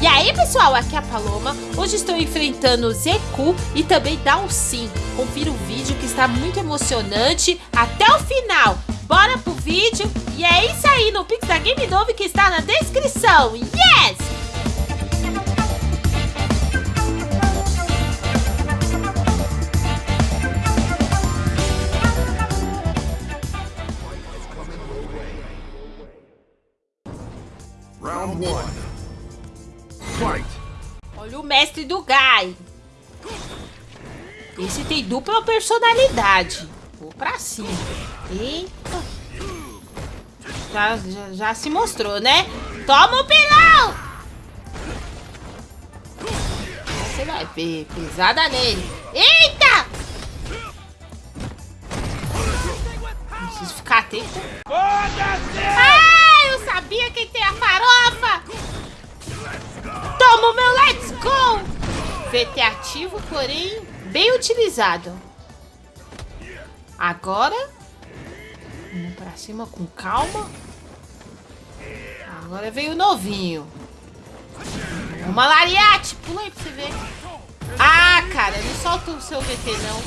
E aí pessoal, aqui é a Paloma, hoje estou enfrentando o Zeku e também Dalsin. Confira o vídeo que está muito emocionante até o final. Bora pro vídeo e é isso aí no Pix da Game Novo que está na descrição. Yes! Round 1 mestre do Gai. Esse tem dupla personalidade. Vou pra cima. Eita. Já, já, já se mostrou, né? Toma o pilão! Você vai ver. Pesada nele. Eita! Preciso ficar atento. Ah, eu sabia que tem a farofa! Toma o meu Let's Go! VT ativo, porém bem utilizado. Agora, indo pra cima com calma. Agora veio o novinho. Uma lariate, pula aí pra você ver. Ah, cara, não solta o seu VT não.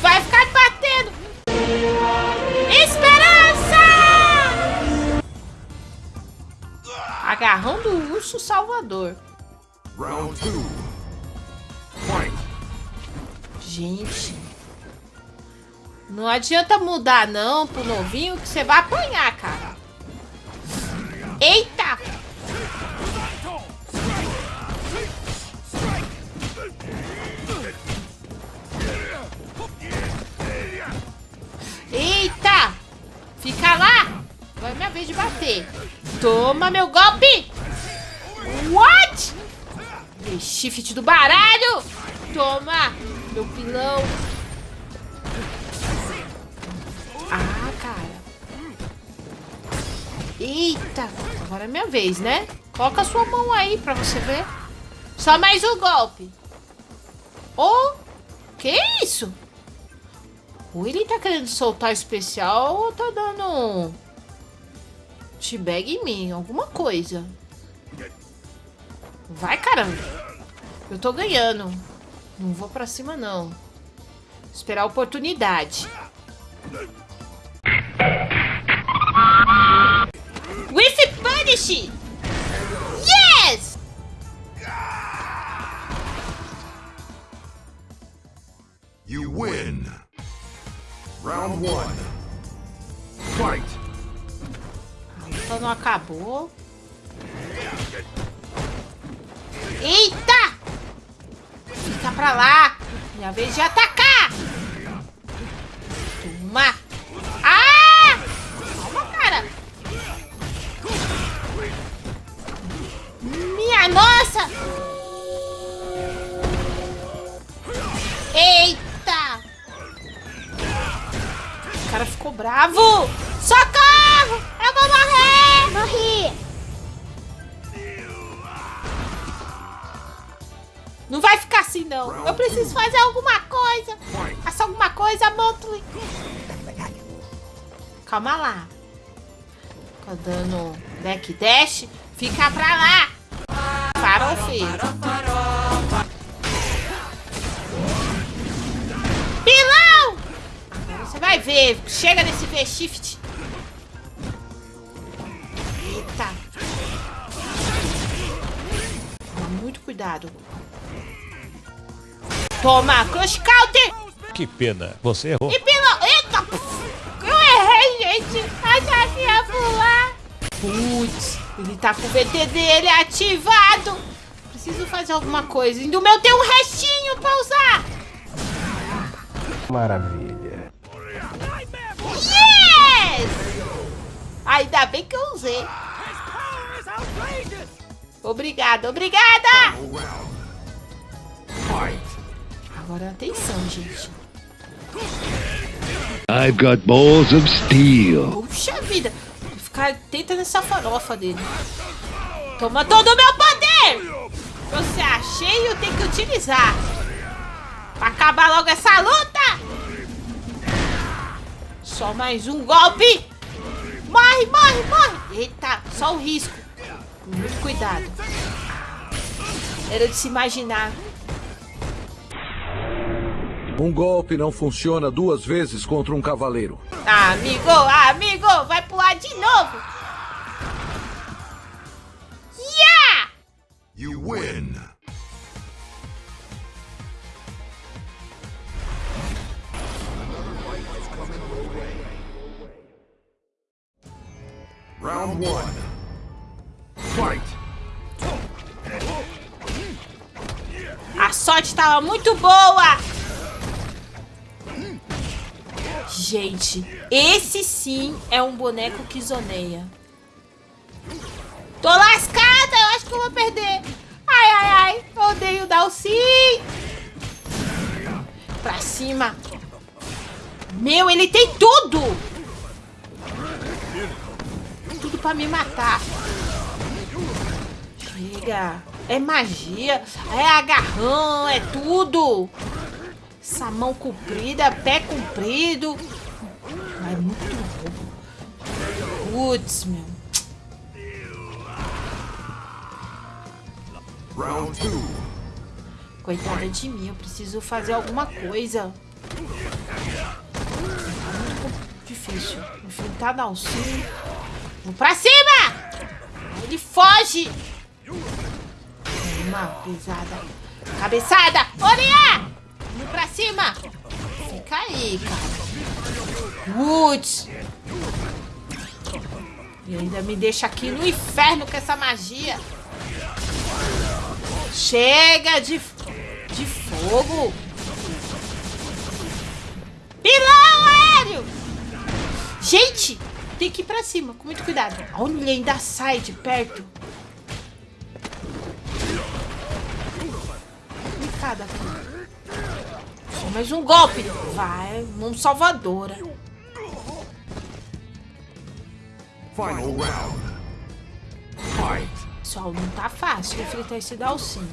Vai ficar batendo. Esperança! Agarrão do urso salvador. Round two. Gente. Não adianta mudar não pro novinho que você vai apanhar, cara. Eita! Eita! Fica lá! Agora é minha vez de bater. Toma meu golpe! What? Shift do baralho! Toma! Meu pilão! Ah, cara! Eita! Agora é minha vez, né? Coloca a sua mão aí pra você ver. Só mais um golpe. Oh! Que isso? Ou ele tá querendo soltar especial ou tá dando um... T-bag em mim, alguma coisa. Vai, caramba. Eu tô ganhando. Não vou pra cima, não. Esperar a oportunidade. With Punish! Yes! You win. Round one. Fight. Então não acabou. Eita! Pra lá. Minha vez de atacar. Não vai ficar assim, não. Eu preciso fazer alguma coisa. Faça alguma coisa, Motley. Calma lá. Fica dando backdash. Fica pra lá. Farofeiro. Pilão! Agora você vai ver. Chega nesse V-Shift. Eita. Muito cuidado. Toma, Crush Counter! Que pena, você errou. E pilão! Eita! Eu errei, gente! Achei que ia pular! Putz, ele tá com o VT dele ativado! Preciso fazer alguma coisa. E do meu tem um restinho pra usar! Maravilha. Yes! Ainda bem que eu usei. Obrigada, obrigada! Agora atenção, gente. I've got balls of steel. Puxa vida! Vou ficar atenta nessa farofa dele. Toma todo o meu poder! Você achei eu tenho que utilizar. Pra acabar logo essa luta! Só mais um golpe! Morre, morre, morre! Eita, só o risco. Muito cuidado. Era de se imaginar. Um golpe não funciona duas vezes contra um cavaleiro. Amigo, amigo, vai pular de novo. Yeah! You win. Round one. Fight. A sorte tava muito boa. Gente, esse sim é um boneco que zoneia. Tô lascada, eu acho que eu vou perder. Ai, ai, ai, odeio dar o sim. Pra cima. Meu, ele tem tudo. Tudo pra me matar. Chega. É magia, é agarrão, é tudo. Essa mão comprida, pé comprido. É muito roubo. Putz, meu. Round two. Coitada de mim, eu preciso fazer alguma coisa. É muito difícil. Enfrentar Dalsin. Vamos pra cima! Ele foge! Uma pisada. Cabeçada! Oriá! Pra cima! Fica aí, cara. Putz! E ainda me deixa aqui no inferno com essa magia. Chega de, de fogo! Pilão aéreo! Gente, tem que ir pra cima, com muito cuidado. Olha, ainda sai de perto. Complicado aqui. Só mais um golpe. Vai, mão salvadora. Final round. Fight. Pessoal, não tá fácil enfrentar esse Dalsin.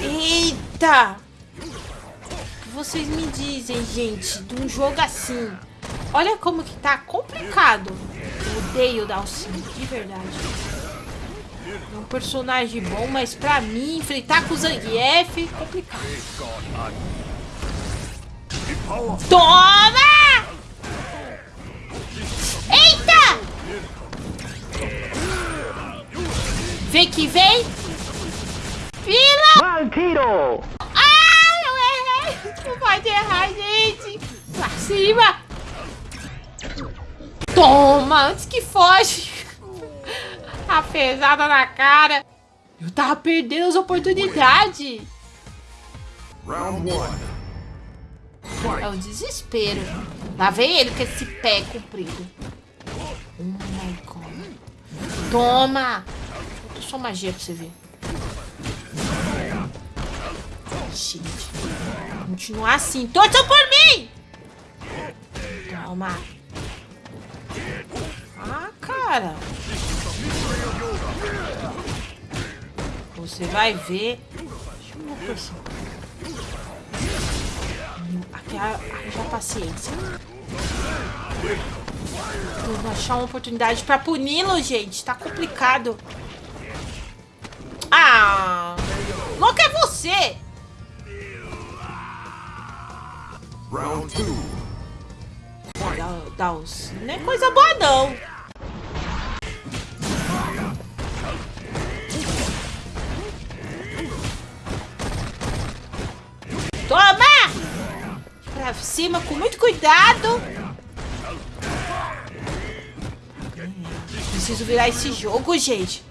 Eita! O que vocês me dizem, gente, de um jogo assim? Olha como que tá complicado. Eu odeio o de verdade. É um personagem bom, mas pra mim, enfrentar com o Zangief, é complicado. Toma! Eita! Vem que vem! Fila! Vampiro! Ah, eu errei! Não pode errar, gente! Pra cima! Toma! Antes que foge! A pesada na cara! Eu tava perdendo as oportunidades! Round one. É o desespero. Lá vem ele com esse pé comprido. Oh my god. Toma! Falta só magia pra você ver. Gente. Continuar assim. Torça por mim! Toma. Ah, cara. Você vai ver. Deixa eu ver por cima. Aqui haja paciência. Vou achar uma oportunidade pra puni-lo, gente. Tá complicado. Ah! Louco é você! Round two. Dá, dá os... Não é coisa boa, não. Cima com muito cuidado. Preciso virar esse jogo, gente.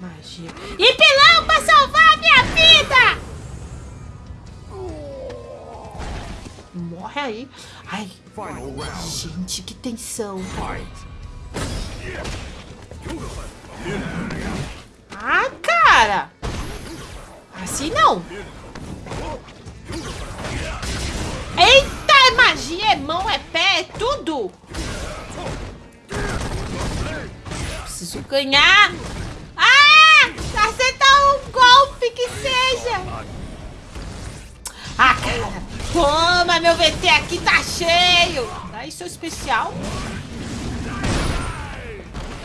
Magia. E pilão pra salvar a minha vida! Morre aí. Ai, gente, que tensão. Ah, cara! Assim não! Magia, é mão, é pé, é tudo! Preciso ganhar! Ah! Acertar um golpe que seja! Ah, cara! Toma, meu VT aqui tá cheio! Dá isso especial.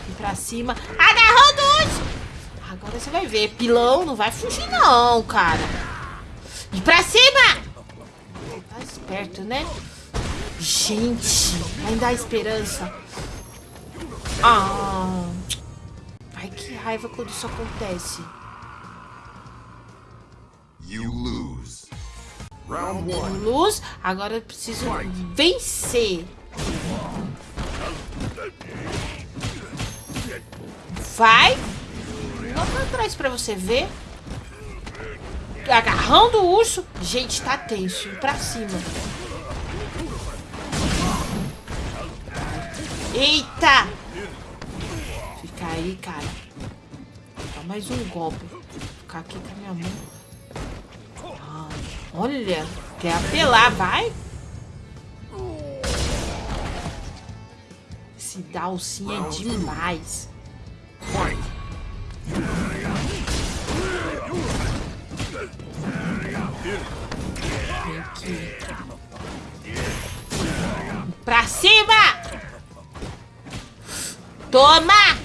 Aqui pra cima. Agarrou do luz! Agora você vai ver. Pilão não vai fugir não, cara. E pra cima! Esperto, né? Gente, ainda há esperança. Ah. Ai, que raiva quando isso acontece. You lose. Round one. Luz, agora eu preciso vencer. Vai. Lá pra trás pra você ver. Agarrando o urso. Gente, tá tenso. Pra cima. Eita! Fica aí, cara. Dá mais um golpe. Vou ficar aqui com a minha mão. Ah, olha, quer apelar, vai. Esse Dalsin é demais. Pra cima! Toma!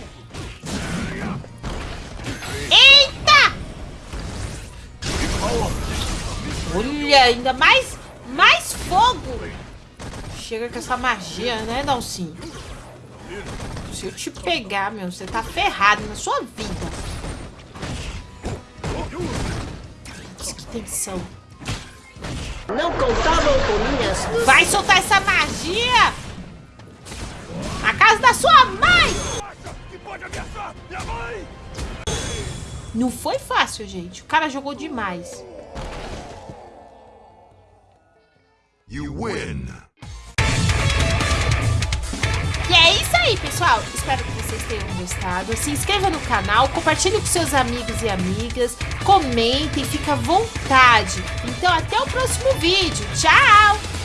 Eita! Olha, ainda mais, mais fogo! Chega com essa magia, né, Dalsin? Se eu te pegar, meu, você tá ferrado na sua vida. Tensão. Não contavam com minhas Vai soltar essa magia! Na casa da sua mãe! Não foi fácil, gente. O cara jogou demais. You win. Tenham gostado. Se inscreva no canal, compartilhe com seus amigos e amigas, comentem, fica à vontade. Então, até o próximo vídeo. Tchau!